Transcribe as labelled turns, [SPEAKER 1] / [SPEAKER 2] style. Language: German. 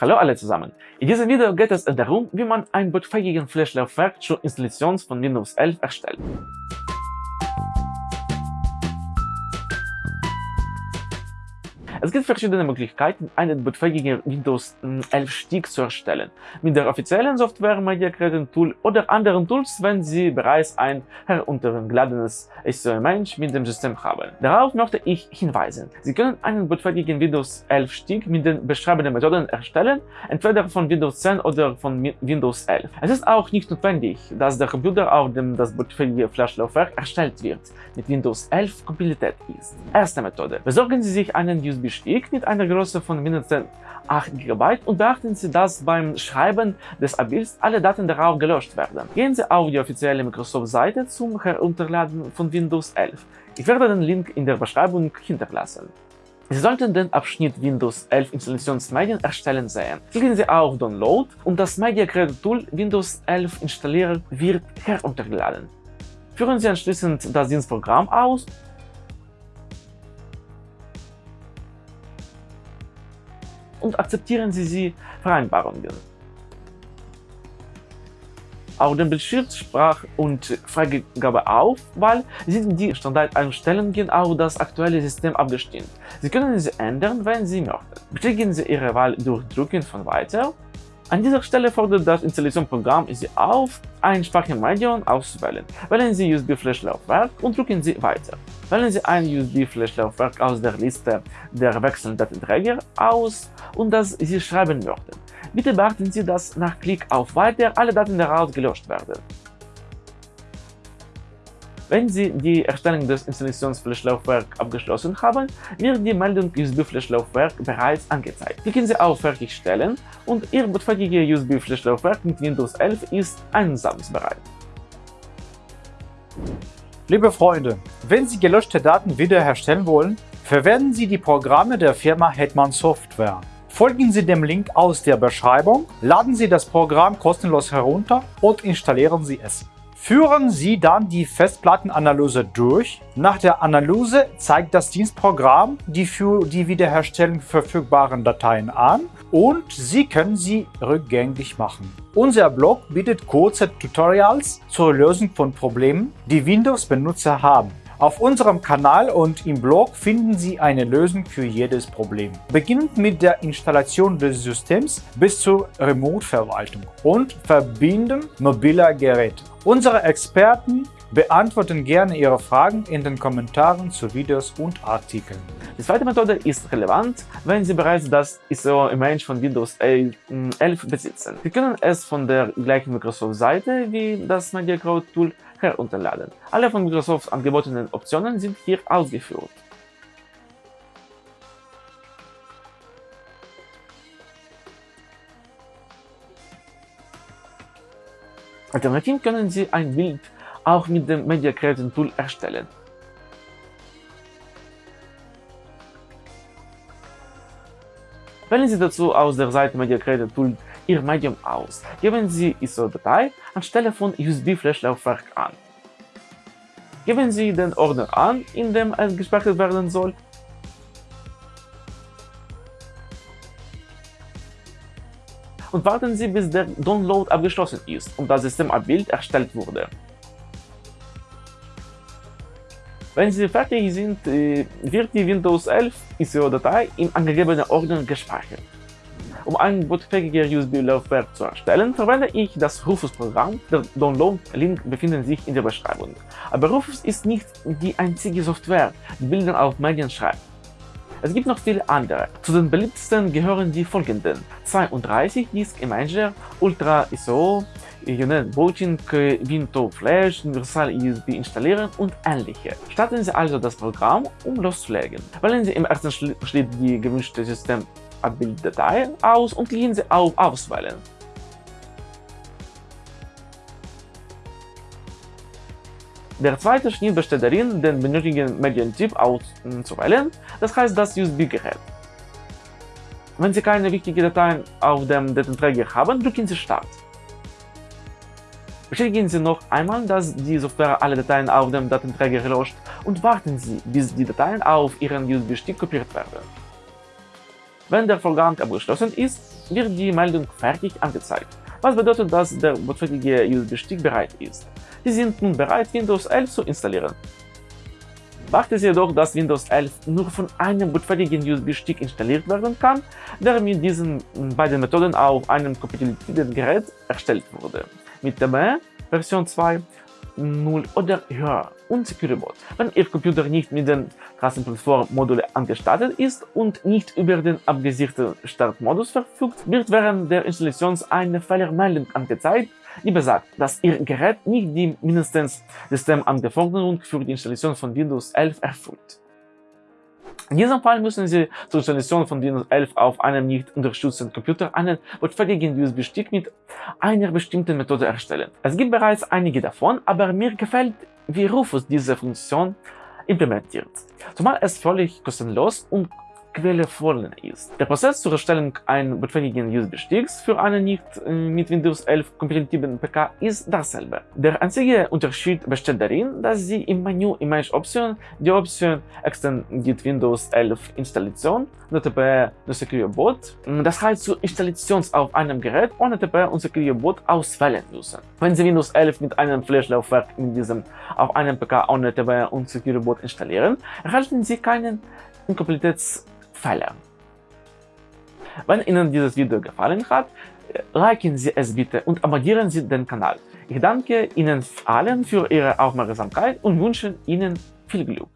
[SPEAKER 1] Hallo alle zusammen! In diesem Video geht es darum, wie man ein bootfähiges Flash-Laufwerk zur Installation von Windows 11 erstellt. Es gibt verschiedene Möglichkeiten, einen bootfähigen Windows 11 Stick zu erstellen. Mit der offiziellen Software Media Creator Tool oder anderen Tools, wenn Sie bereits ein heruntergeladenes SOM-Mensch mit dem System haben. Darauf möchte ich hinweisen. Sie können einen bootfähigen Windows 11 Stick mit den beschreibenden Methoden erstellen, entweder von Windows 10 oder von Windows 11. Es ist auch nicht notwendig, dass der Computer, auf dem das bootfähige Flash-Laufwerk erstellt wird, mit Windows 11 Kompatibilität ist. Erste Methode. Besorgen Sie sich einen USB Stick mit einer Größe von mindestens 8 GB und beachten Sie, dass beim Schreiben des Abbilds alle Daten darauf gelöscht werden. Gehen Sie auf die offizielle Microsoft-Seite zum Herunterladen von Windows 11. Ich werde den Link in der Beschreibung hinterlassen. Sie sollten den Abschnitt Windows 11 Installationsmedien erstellen sehen. Klicken Sie auf Download und das Media Creator Tool Windows 11 installieren wird heruntergeladen. Führen Sie anschließend das Dienstprogramm aus und akzeptieren Sie die Vereinbarungen. Auf dem Bildschirm Sprach- und Freigabeaufwahl sind die Standardeinstellungen auf das aktuelle System abgestimmt. Sie können sie ändern, wenn Sie möchten. Bestätigen Sie Ihre Wahl durch Drücken von Weiter an dieser Stelle fordert das Installationsprogramm Sie auf, ein Speichermedium auszuwählen. Wählen Sie USB-Flash-Laufwerk und drücken Sie Weiter. Wählen Sie ein USB-Flash-Laufwerk aus der Liste der wechselnden Datenträger aus und das Sie schreiben möchten. Bitte beachten Sie, dass nach Klick auf Weiter alle Daten daraus gelöscht werden. Wenn Sie die Erstellung des Installationsflashlaufwerks abgeschlossen haben, wird die Meldung USB-Flashlaufwerk bereits angezeigt. Klicken Sie auf Fertigstellen und Ihr bootfähiges USB-Flashlaufwerk mit Windows 11 ist einsatzbereit.
[SPEAKER 2] Liebe Freunde, wenn Sie gelöschte Daten wiederherstellen wollen, verwenden Sie die Programme der Firma Hetman Software. Folgen Sie dem Link aus der Beschreibung, laden Sie das Programm kostenlos herunter und installieren Sie es. Führen Sie dann die Festplattenanalyse durch. Nach der Analyse zeigt das Dienstprogramm die für die Wiederherstellung verfügbaren Dateien an und Sie können sie rückgängig machen. Unser Blog bietet kurze Tutorials zur Lösung von Problemen, die Windows-Benutzer haben. Auf unserem Kanal und im Blog finden Sie eine Lösung für jedes Problem. Beginnend mit der Installation des Systems bis zur Remote-Verwaltung und Verbinden mobiler Geräte. Unsere Experten beantworten gerne Ihre Fragen in den Kommentaren zu Videos und Artikeln.
[SPEAKER 1] Die zweite Methode ist relevant, wenn Sie bereits das ISO-Image von Windows 11 besitzen. Sie können es von der gleichen Microsoft-Seite wie das Media Crowd Tool herunterladen. Alle von Microsoft angebotenen Optionen sind hier ausgeführt. Alternativ können Sie ein Bild auch mit dem Media Creator Tool erstellen. Wählen Sie dazu aus der Seite Media Creator Tool Ihr Medium aus. Geben Sie ISO-Datei anstelle von USB-Flash-Laufwerk an. Geben Sie den Ordner an, in dem es gespeichert werden soll und warten Sie, bis der Download abgeschlossen ist und das Systemabbild erstellt wurde. Wenn Sie fertig sind, wird die Windows 11 ISO-Datei im angegebenen Ordner gespeichert. Um ein bootfähiges USB-Laufwerk zu erstellen, verwende ich das Rufus-Programm. Der Download-Link befindet sich in der Beschreibung. Aber Rufus ist nicht die einzige Software, die Bilder auf Medien schreibt. Es gibt noch viele andere. Zu den beliebtesten gehören die folgenden 32 Disk Imager, Ultra ISO, Unit Booting, Window Flash, Universal USB installieren und ähnliche. Starten Sie also das Programm, um loszulegen. Wählen Sie im ersten Schritt die gewünschte System Abbilddatei aus und klicken Sie auf Auswählen. Der zweite Schnitt besteht darin, den benötigten Medientyp auszuwählen, das heißt das USB-Gerät. Wenn Sie keine wichtigen Dateien auf dem Datenträger haben, drücken Sie Start. Bestätigen Sie noch einmal, dass die Software alle Dateien auf dem Datenträger löscht und warten Sie, bis die Dateien auf Ihren USB-Stick kopiert werden. Wenn der Vorgang abgeschlossen ist, wird die Meldung fertig angezeigt, was bedeutet, dass der bootfähige USB-Stick bereit ist. Sie sind nun bereit, Windows 11 zu installieren. Beachte jedoch, dass Windows 11 nur von einem bootfähigen USB-Stick installiert werden kann, der mit diesen beiden Methoden auf einem kompatiblen Gerät erstellt wurde. Mit der Version 2 0 oder höher und SecureBot. Wenn Ihr Computer nicht mit den Kassenplattform-Module angestattet ist und nicht über den abgesicherten Startmodus verfügt, wird während der Installation eine Fehlermeldung angezeigt, die besagt, dass Ihr Gerät nicht die mindestens Systemanforderungen für die Installation von Windows 11 erfüllt. In diesem Fall müssen Sie zur Installation von Windows 11 auf einem nicht unterstützten Computer einen bootfähigen USB-Stick mit einer bestimmten Methode erstellen. Es gibt bereits einige davon, aber mir gefällt, wie Rufus diese Funktion implementiert, zumal es völlig kostenlos und quellevoll ist. Der Prozess zur Erstellung eines bootfähigen USB-Sticks für einen nicht äh, mit Windows 11 kompatiblen PC ist dasselbe. Der einzige Unterschied besteht darin, dass Sie im Menü Image Option die Option Extended Windows 11 Installation, NTP Secure Boot, das heißt zur Installation auf einem Gerät ohne NTP und Secure Boot auswählen müssen. Wenn Sie Windows 11 mit einem Flash-Laufwerk mit diesem auf einem PC ohne NTP und Secure Boot installieren, erhalten Sie keinen Inkompatibilitäts Fälle. Wenn Ihnen dieses Video gefallen hat, liken Sie es bitte und abonnieren Sie den Kanal. Ich danke Ihnen allen für Ihre Aufmerksamkeit und wünsche Ihnen viel Glück.